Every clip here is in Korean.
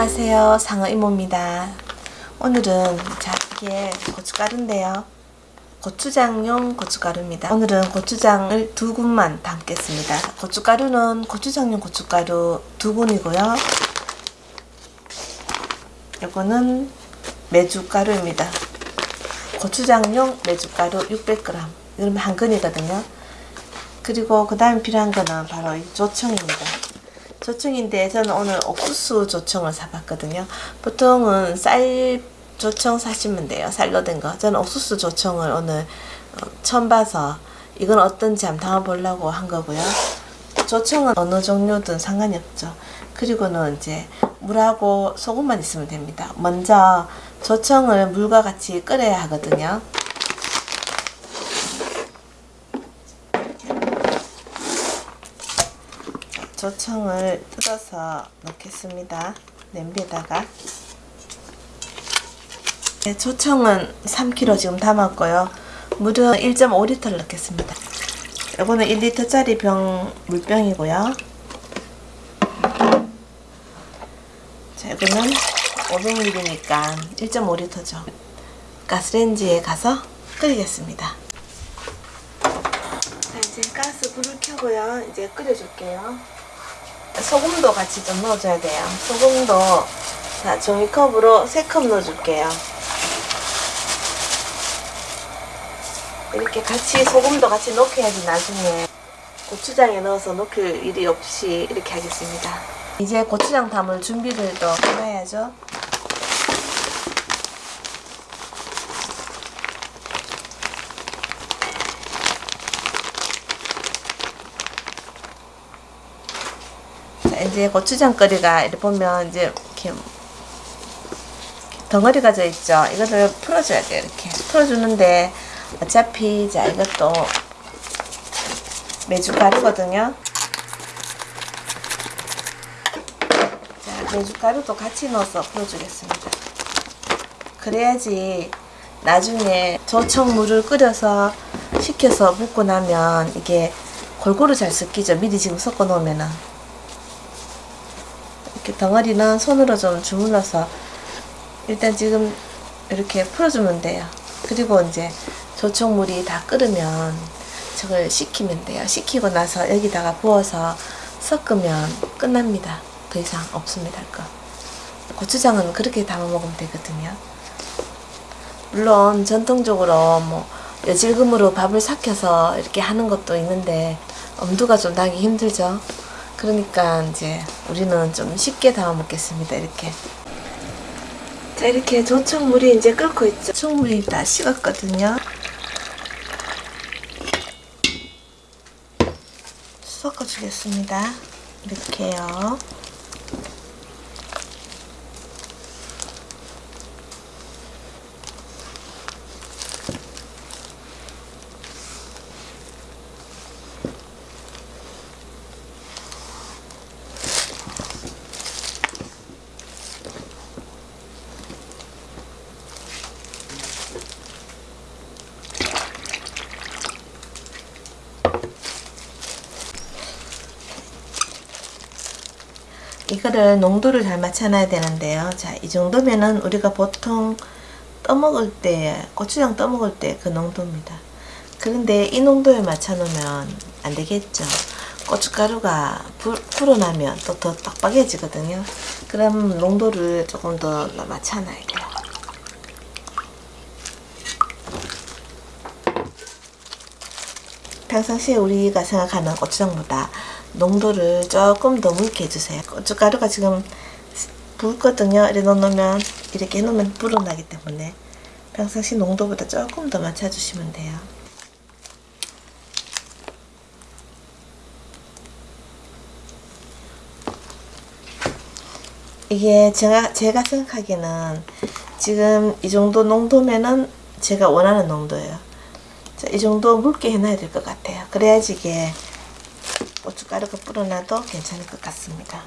안녕하세요. 상어 이모입니다. 오늘은 자 이게 고춧가루인데요. 고추장용 고춧가루입니다. 오늘은 고추장을 두 군만 담겠습니다. 고춧가루는 고추장용 고춧가루 두 군이고요. 이거는 메주가루입니다. 고추장용 메주가루 600g 이러면 한 근이거든요. 그리고 그 다음에 필요한 거는 바로 이 조청입니다 조청인데 저는 오늘 옥수수 조청을 사봤거든요. 보통은 쌀 조청 사시면 돼요. 쌀로 된 거. 저는 옥수수 조청을 오늘 어, 처음 봐서 이건 어떤지 한번 담아보려고 한 거고요. 조청은 어느 종류든 상관이 없죠. 그리고는 이제 물하고 소금만 있으면 됩니다. 먼저 조청을 물과 같이 끓여야 하거든요. 조청을 뜯어서 넣겠습니다. 냄비에다가 네, 조청은 3kg 지금 담았고요. 물은 1.5리터를 넣겠습니다. 이거는 1리터짜리 병 물병이고요. 자, 이거는 500ml니까 1.5리터죠. 가스레인지에 가서 끓이겠습니다. 자, 이제 가스 불을 켜고요. 이제 끓여줄게요. 소금도 같이 좀 넣어줘야 돼요. 소금도 자 종이컵으로 3컵 넣어줄게요. 이렇게 같이 소금도 같이 넣게야지 나중에 고추장에 넣어서 넣을 일이 없이 이렇게 하겠습니다. 이제 고추장 담을 준비를 또 해놔야죠. 이제 고추장거리가 이렇게 보면 이제 이렇게 덩어리가 져 있죠. 이거를 풀어줘야 돼요. 이렇게 풀어주는데 어차피 자 이것도 메주가루거든요. 자 메주가루도 같이 넣어서 풀어주겠습니다. 그래야지 나중에 조청물을 끓여서 식혀서 붓고 나면 이게 골고루 잘 섞이죠. 미리 지금 섞어 놓으면은 이렇게 덩어리는 손으로 좀 주물러서 일단 지금 이렇게 풀어주면 돼요. 그리고 이제 조청물이 다 끓으면 저걸 식히면 돼요. 식히고 나서 여기다가 부어서 섞으면 끝납니다. 더 이상 없습니다. 할 거. 고추장은 그렇게 담아 먹으면 되거든요. 물론 전통적으로 뭐 여질금으로 밥을 삭혀서 이렇게 하는 것도 있는데 엄두가 좀 나기 힘들죠. 그러니까 이제 우리는 좀 쉽게 담아 먹겠습니다. 이렇게. 자, 이렇게 조청물이 이제 끓고 있죠. 조청물이 다 식었거든요. 섞어주겠습니다. 이렇게요. 이거를 농도를 잘 맞춰놔야 되는데요. 자, 이 정도면은 우리가 보통 떠먹을 때, 고추장 떠먹을 때 그 농도입니다. 그런데 이 농도에 맞춰 놓으면 안 되겠죠. 고춧가루가 불, 불어나면 또 더 빡빡해지거든요. 그럼 농도를 조금 더 맞춰놔야 돼요. 평상시에 우리가 생각하는 고추장보다 농도를 조금 더 묽게 해주세요. 고춧가루가 지금 붉거든요. 이렇게 넣으면 이렇게 해놓으면 불어나기 때문에 평상시 농도보다 조금 더 맞춰주시면 돼요. 이게 제가 제가 생각하기에는 지금 이 정도 농도면은 제가 원하는 농도예요. 자, 이 정도 묽게 해놔야 될 것 같아요. 그래야지 이게 고춧가루가 불어나도 괜찮을 것 같습니다.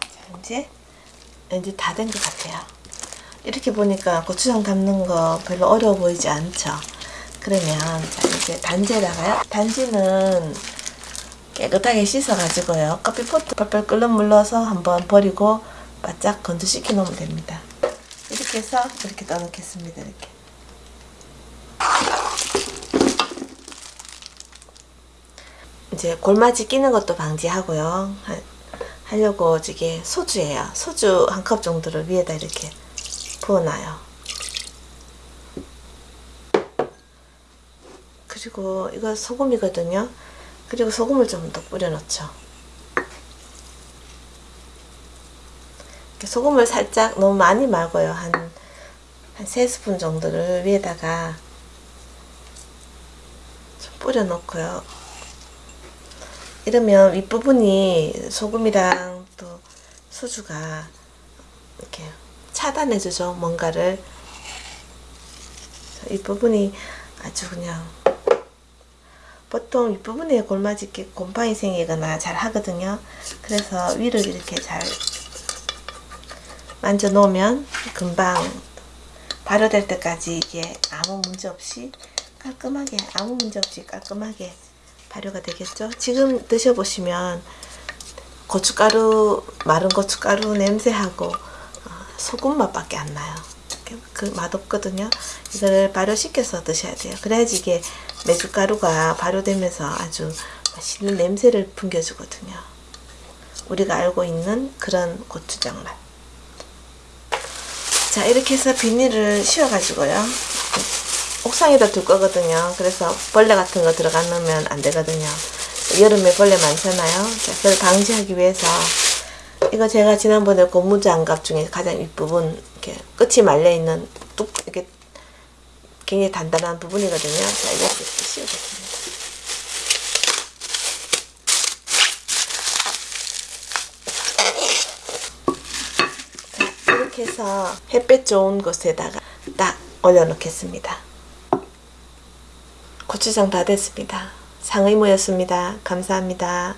자, 이제 이제 다 된 것 같아요. 이렇게 보니까 고추장 담는 거 별로 어려워 보이지 않죠? 그러면 자, 이제 단지에다가요. 단지는 깨끗하게 씻어가지고요. 커피포트 펄펄 끓는 물 넣어서 한번 버리고 바짝 건조시켜 놓으면 됩니다. 이렇게 해서 이렇게 떠놓겠습니다. 이렇게. 이제 골마지 끼는 것도 방지하고요. 하, 하려고 이게 소주예요. 소주 한 컵 정도를 위에다 이렇게 부어놔요. 그리고 이거 소금이거든요. 그리고 소금을 좀 더 뿌려 넣죠. 이렇게 소금을 살짝 너무 많이 말고요. 한, 한 3스푼 정도를 위에다가 좀 뿌려 놓고요. 이러면 윗부분이 소금이랑 또 소주가 이렇게 차단해주죠. 뭔가를. 윗부분이 아주 그냥 보통 윗부분에 골마지 이렇게 곰팡이 생기거나 잘 하거든요. 그래서 위를 이렇게 잘 만져 놓으면 금방 발효될 때까지 이게 아무 문제 없이 깔끔하게 아무 문제 없이 깔끔하게 발효가 되겠죠. 지금 드셔보시면 고춧가루 마른 고춧가루 냄새하고 어, 소금 맛밖에 안 나요. 그 맛없거든요. 이거를 발효시켜서 드셔야 돼요. 그래야지 이게 메주가루가 발효되면서 아주 맛있는 냄새를 풍겨주거든요. 우리가 알고 있는 그런 고추장 맛. 자 이렇게 해서 비닐을 씌워가지고요. 옥상에다 둘 거거든요. 그래서 벌레 같은 거 들어가 놓으면 안 되거든요. 여름에 벌레 많잖아요. 자, 그걸 방지하기 위해서 이거 제가 지난번에 고무 장갑 중에 가장 윗부분 이렇게 끝이 말려 있는 뚝 이렇게 굉장히 단단한 부분이거든요. 자, 이렇게 씌워줬습니다. 자, 해서 햇볕 좋은 곳에다가 딱 올려놓겠습니다. 고추장 다 됐습니다. 상의모였습니다. 감사합니다.